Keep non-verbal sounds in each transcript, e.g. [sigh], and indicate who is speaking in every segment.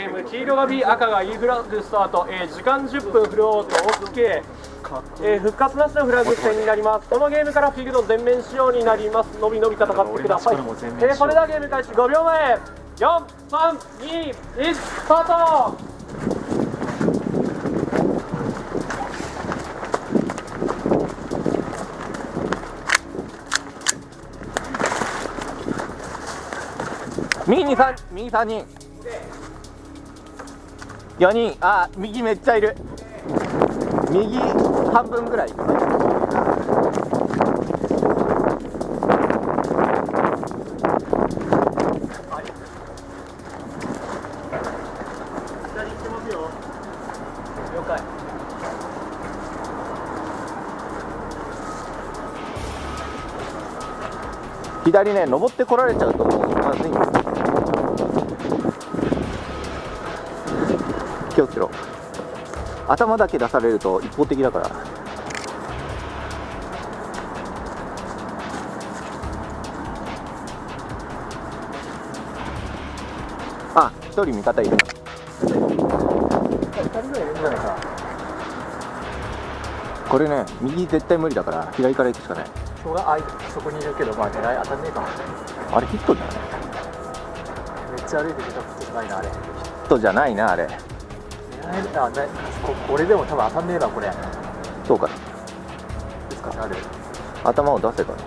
Speaker 1: ゲーム黄色が B 赤が E フラッグスタート、えー、時間10分フロート OK、えー、復活なしのフラグ戦になります。このゲームからフィールド全面仕様になります。のびのび戦ってください、えー、それではゲーム開始5秒前。432スタート。
Speaker 2: 右に3右3人4人。あ右めっちゃいる。右半分ぐらい。左ね登ってこられちゃうとまずいんです気をつけろ。頭だけ出されると一方的だから。あ一人味方いる。これね右絶対無理だから左から行くしかない。
Speaker 3: 人がそこにいるけどまあ狙い当たんねえかも
Speaker 2: あれヒットじゃない。
Speaker 3: めっちゃ歩いてきたことないなあれ。
Speaker 2: ヒットじゃないなあれ
Speaker 3: 狙えあねここれでも多分当たんねえなこれ。
Speaker 2: そうか。
Speaker 3: ですかねあれ。
Speaker 2: 頭を出せばね。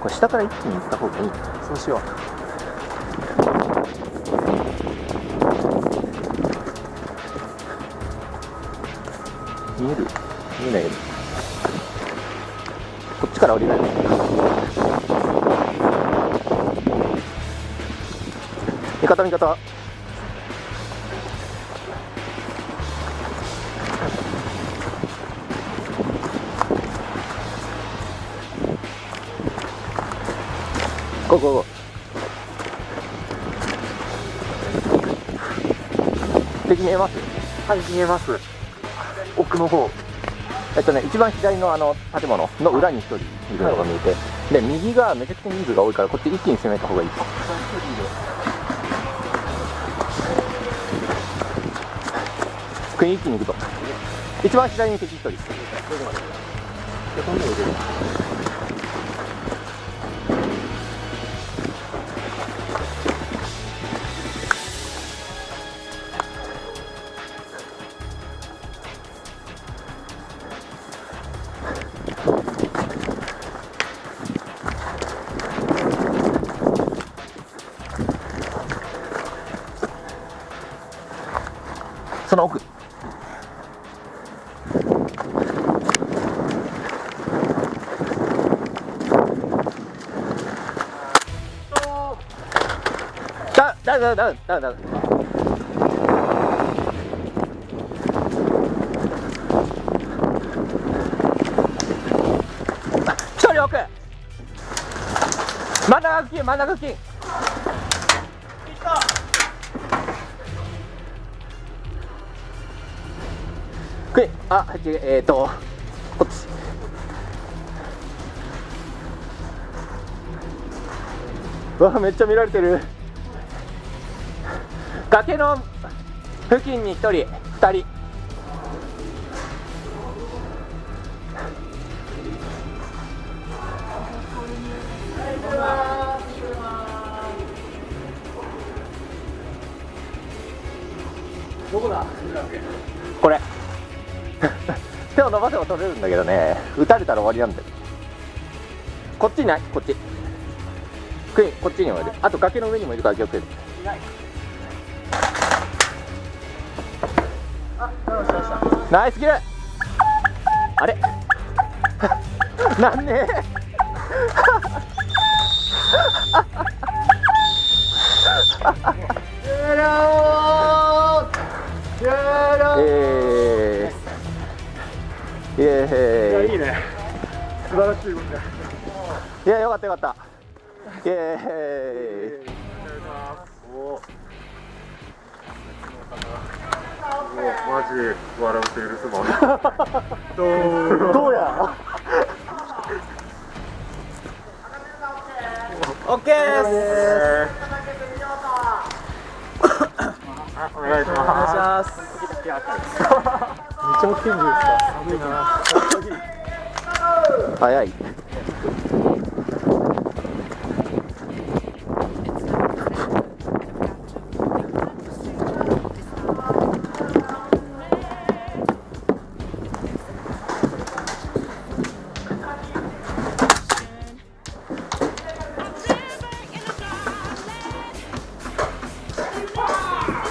Speaker 2: これ下から一気に行った方がいい。
Speaker 3: そうしよう。
Speaker 2: 見える？見えないこっちから降りない。味方味方ゴーゴーゴー敵見えます？
Speaker 3: はい見えます。奥の方。
Speaker 2: えっとね、一番左のあの建物の裏に1人いるのが見えて、で右がめちゃくちゃ人数が多いから、こっち一気に攻めた方がいい。です。国一気に行くと、一番左に敵1人。そだだだだだだ一人奥真ん中付近真ん中付近くいあえっ、ー、とこっちわめっちゃ見られてる崖の付近に1人2人。
Speaker 3: どこだ？
Speaker 2: これ。[laughs] 手を伸ばせば取れるんだけどね。打たれたら終わりなんだよ。こっちにない？こっち。クイーンこっちにもいる。あと崖の上にもいるから気をつけて。
Speaker 3: いない
Speaker 2: ナイスキル。あれ？[laughs] なんね。えーイエーイ。
Speaker 3: いいね。素晴らしい動きだ。
Speaker 2: いやよかったよかった。イエーイ
Speaker 3: マジ笑うと許すもん
Speaker 2: どうや？[laughs] オッケーです。
Speaker 3: お願いします。[laughs]
Speaker 1: です
Speaker 3: か寒いな
Speaker 2: 早い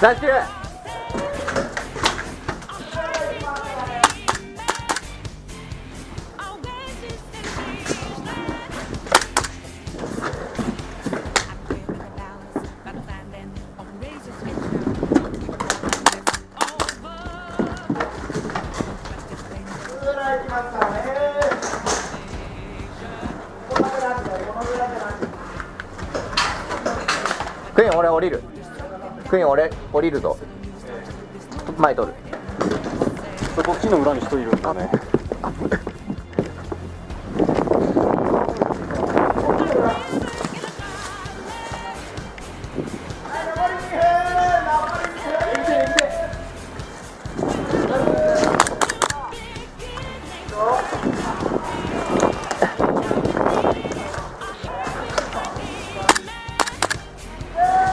Speaker 2: ダッシュクイーン俺降りるクイーン俺降りるぞ。前取る。
Speaker 3: こっちの裏に人いるんだね。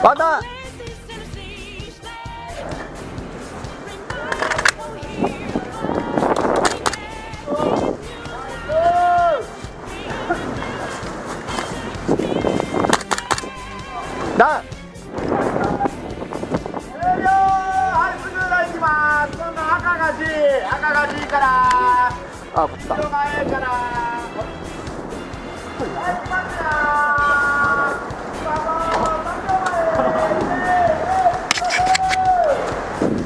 Speaker 2: ワン
Speaker 1: 赤が G から。
Speaker 2: あこっちか
Speaker 1: 前から。はい行きますよ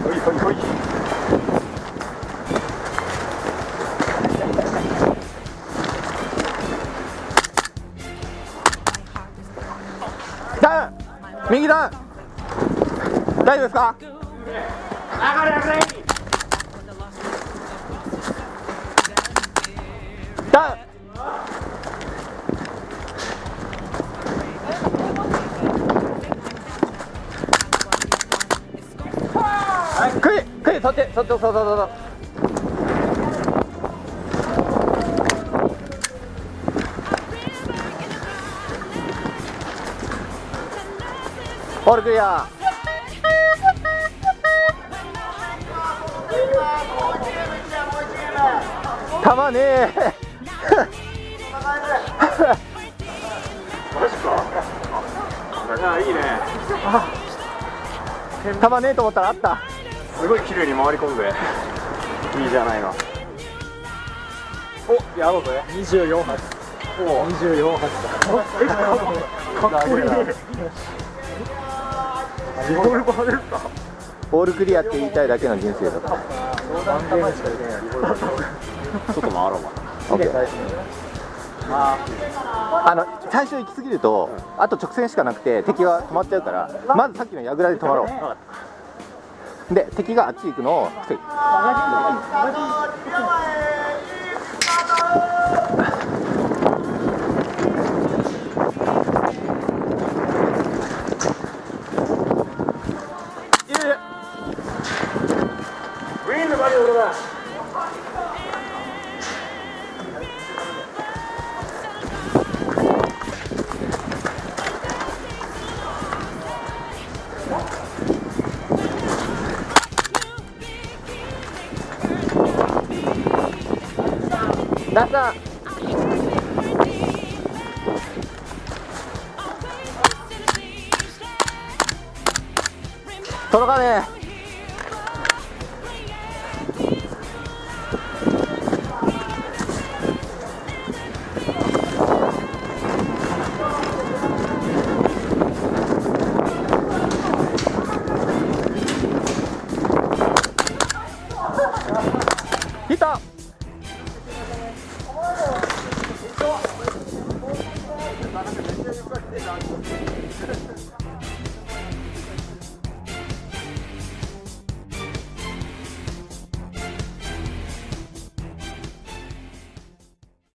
Speaker 3: ほいほい。ほい
Speaker 2: ダウン右ダウン。大丈夫ですか？
Speaker 1: 上がれ上がれ
Speaker 2: っちそっちそっちそっちそっちオールクリア。たまね。え
Speaker 3: ね
Speaker 2: えと思ったらあった
Speaker 3: すごい綺麗に回り込んで。いいじゃないの。おやろうぜ。24発。お。24発。だかっこいい。リ [laughs] ボルバーですか
Speaker 2: オールクリアって言いたいだけの人生だ
Speaker 3: かできない。リボルバーちょっと回ろう。か
Speaker 2: オッケー。あの最初行き過ぎると、あと直線しかなくて敵が止まっちゃうからまずさっきの櫓で止まろうで敵があっち行くのを防ぐ。皆さん届かねえ。た。You're right.